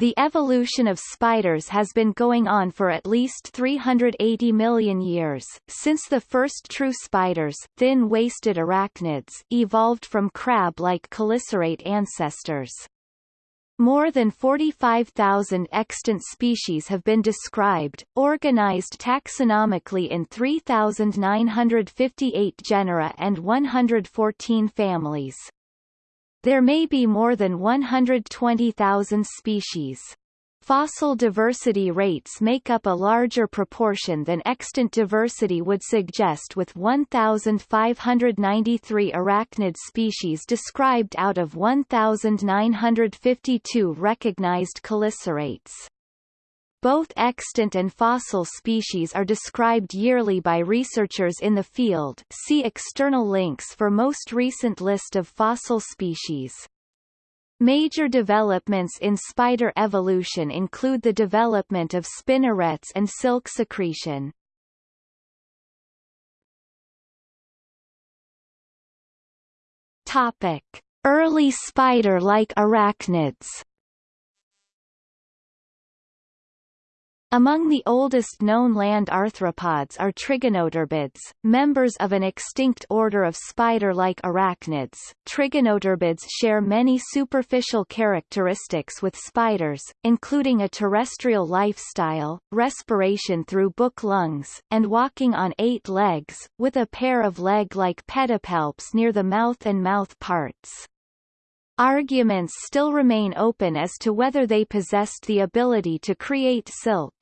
The evolution of spiders has been going on for at least 380 million years, since the first true spiders thin-waisted arachnids evolved from crab-like chelicerate ancestors. More than 45,000 extant species have been described, organized taxonomically in 3,958 genera and 114 families. There may be more than 120,000 species. Fossil diversity rates make up a larger proportion than extant diversity would suggest with 1,593 arachnid species described out of 1,952 recognized chelicerates. Both extant and fossil species are described yearly by researchers in the field see external links for most recent list of fossil species. Major developments in spider evolution include the development of spinnerets and silk secretion. Topic: Early spider-like arachnids Among the oldest known land arthropods are trigonotarbids, members of an extinct order of spider-like arachnids. Trigonotarbids share many superficial characteristics with spiders, including a terrestrial lifestyle, respiration through book lungs, and walking on eight legs, with a pair of leg-like pedipalps near the mouth and mouth parts. Arguments still remain open as to whether they possessed the ability to create silk.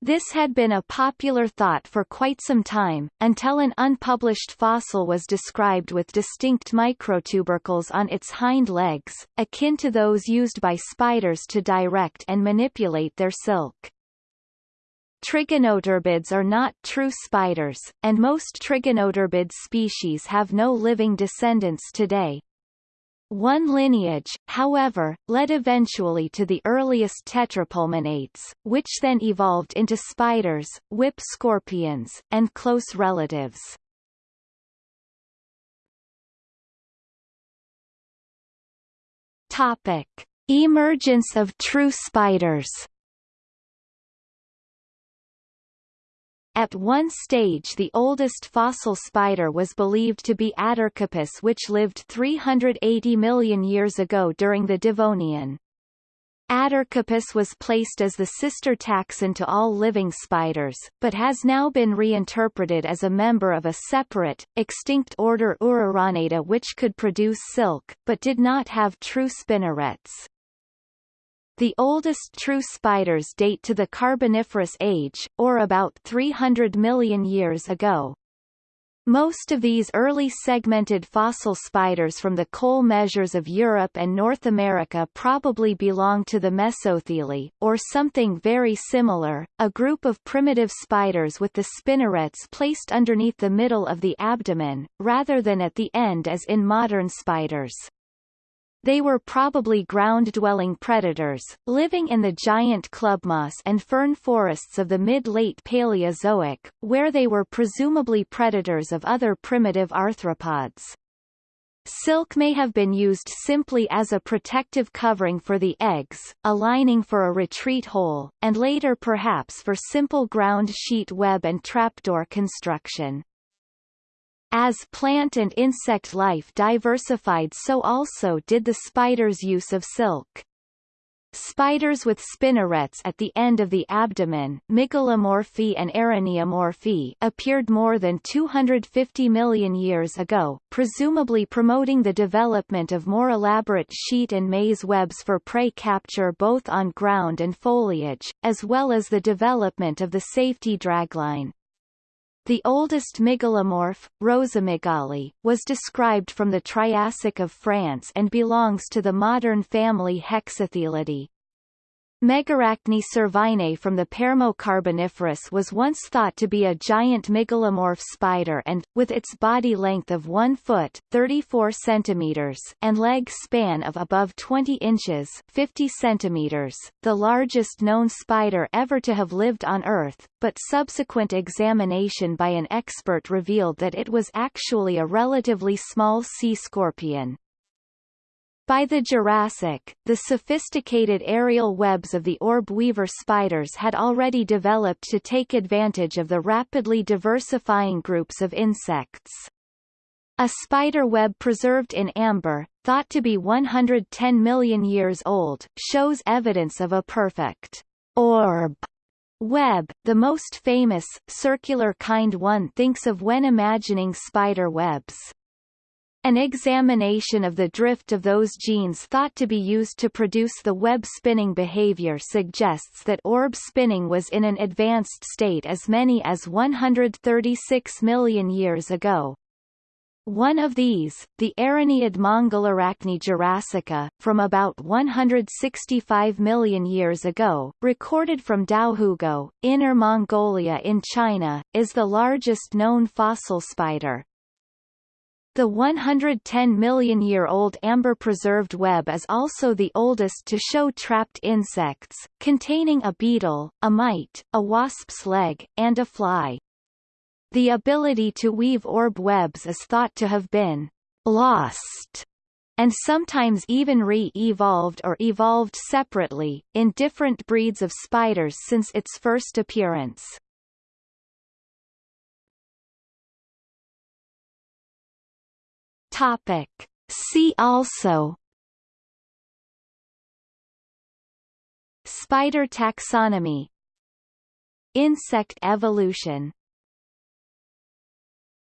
This had been a popular thought for quite some time, until an unpublished fossil was described with distinct microtubercles on its hind legs, akin to those used by spiders to direct and manipulate their silk. Trigonotarbids are not true spiders, and most trigonotarbid species have no living descendants today. One lineage, however, led eventually to the earliest tetrapulmonates, which then evolved into spiders, whip scorpions, and close relatives. Topic: Emergence of true spiders At one stage the oldest fossil spider was believed to be Attercopus which lived 380 million years ago during the Devonian. Attercopus was placed as the sister taxon to all living spiders, but has now been reinterpreted as a member of a separate, extinct order Uraraneida which could produce silk, but did not have true spinnerets. The oldest true spiders date to the Carboniferous age, or about 300 million years ago. Most of these early segmented fossil spiders from the coal measures of Europe and North America probably belong to the Mesothelae, or something very similar, a group of primitive spiders with the spinnerets placed underneath the middle of the abdomen, rather than at the end as in modern spiders. They were probably ground-dwelling predators, living in the giant clubmoss and fern forests of the mid-late Paleozoic, where they were presumably predators of other primitive arthropods. Silk may have been used simply as a protective covering for the eggs, a lining for a retreat hole, and later perhaps for simple ground sheet web and trapdoor construction. As plant and insect life diversified so also did the spider's use of silk. Spiders with spinnerets at the end of the abdomen Mygalomorphae and Araneomorphae appeared more than 250 million years ago, presumably promoting the development of more elaborate sheet and maze webs for prey capture both on ground and foliage, as well as the development of the safety dragline. The oldest mygalomorph, Rosamygale, was described from the Triassic of France and belongs to the modern family Hexathelidae. Megarachne servinei from the Permo-Carboniferous was once thought to be a giant mygalomorph spider and, with its body length of 1 foot 34 centimeters and leg span of above 20 inches 50 centimeters, the largest known spider ever to have lived on Earth, but subsequent examination by an expert revealed that it was actually a relatively small sea scorpion. By the Jurassic, the sophisticated aerial webs of the orb weaver spiders had already developed to take advantage of the rapidly diversifying groups of insects. A spider web preserved in amber, thought to be 110 million years old, shows evidence of a perfect orb web, the most famous, circular kind one thinks of when imagining spider webs. An examination of the drift of those genes thought to be used to produce the web spinning behavior suggests that orb spinning was in an advanced state as many as 136 million years ago. One of these, the Araneid Mongolarachne jurassica, from about 165 million years ago, recorded from Daohugou, Inner Mongolia in China, is the largest known fossil spider. The 110 million-year-old amber-preserved web is also the oldest to show trapped insects, containing a beetle, a mite, a wasp's leg, and a fly. The ability to weave orb webs is thought to have been lost and sometimes even re-evolved or evolved separately, in different breeds of spiders since its first appearance. Topic. See also. Spider taxonomy. Insect evolution